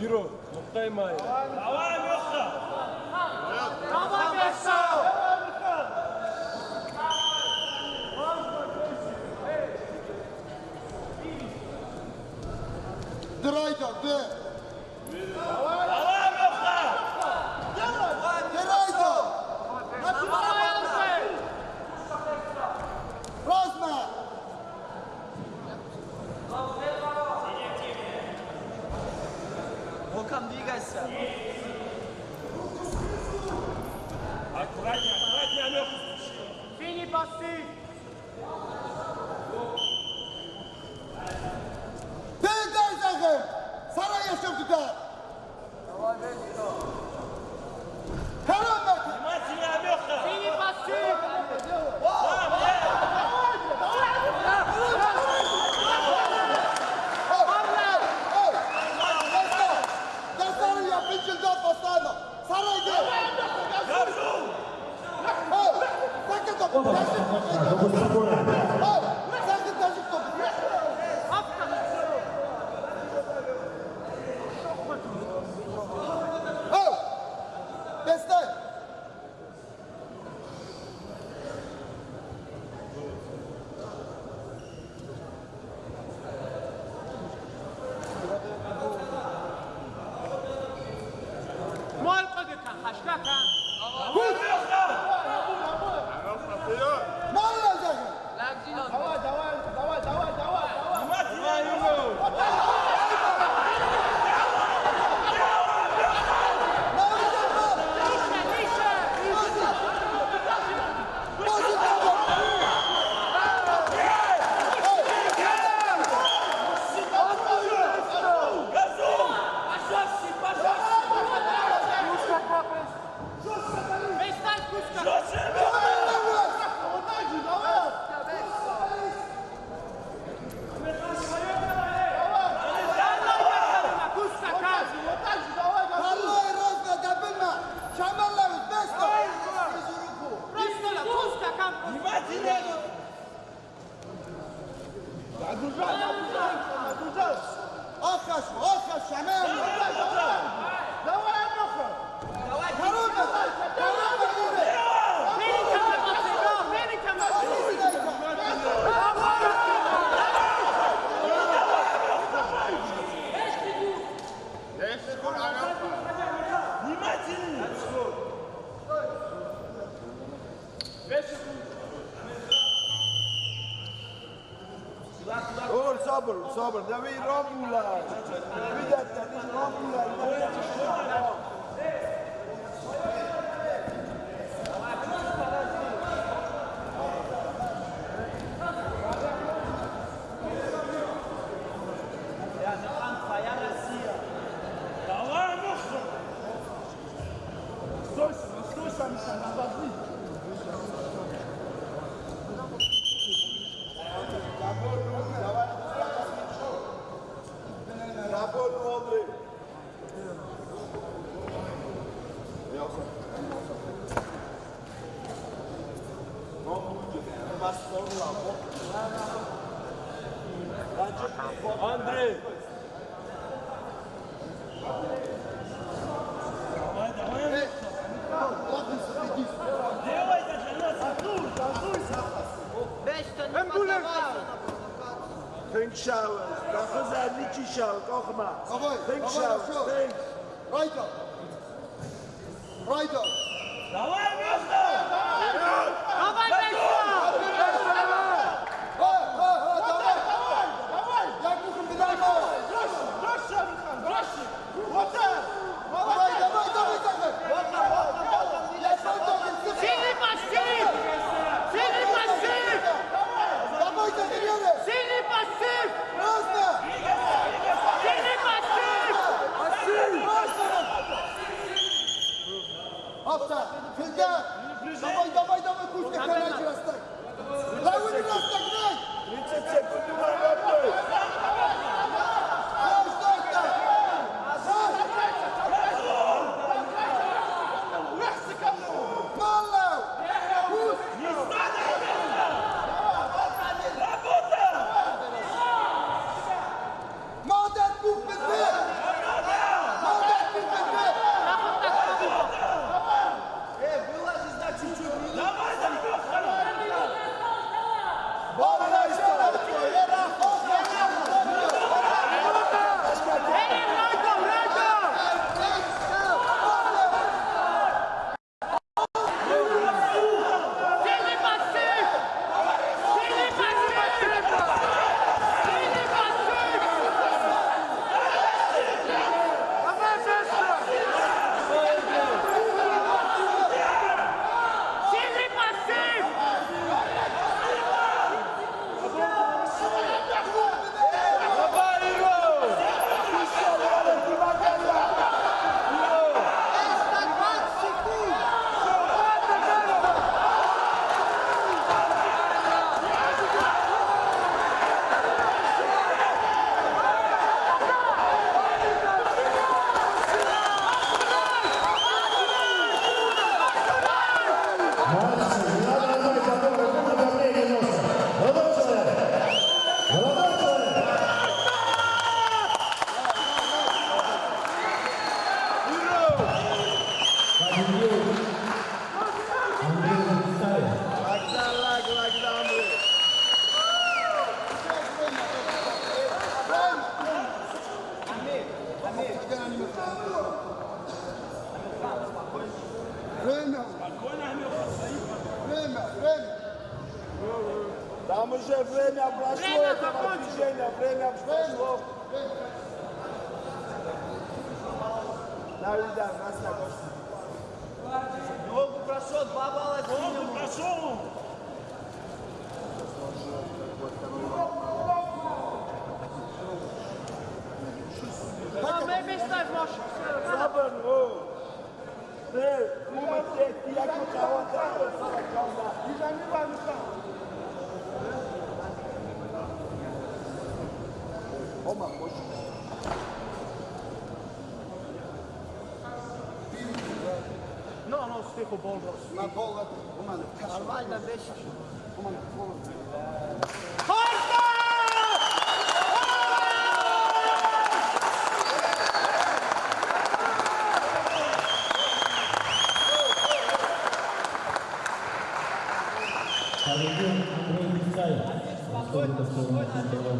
Iro, Oktay Mayer. Devam yoksa. Devam yoksa. Drayda, de. Devam. там двигайся. Аккуратнее, аккуратнее, Алёха. Фини пасы. duracağız, duracağız, duracağız. Arkadaş, arkadaş, hemen. صبر صبر ده بيه رملة بدأت تعيش رملة André! Делай это для Think shower, dat is een beetje shower, koch maar. Think shower, think. Right up. Right up. Давай! Апта, филга. Давай, давай, давай, Кузька, короче, растай. Лавы, растай, Время, время, время. Tam że время прошло, Время этого закончилось. движения, время прошло. Давид, да, нас на гости. Jogo прошел, два балла Jogo прошел. Mehmet Taş boş. Sabır o. Ne? Umut etti, yakın кто будет автор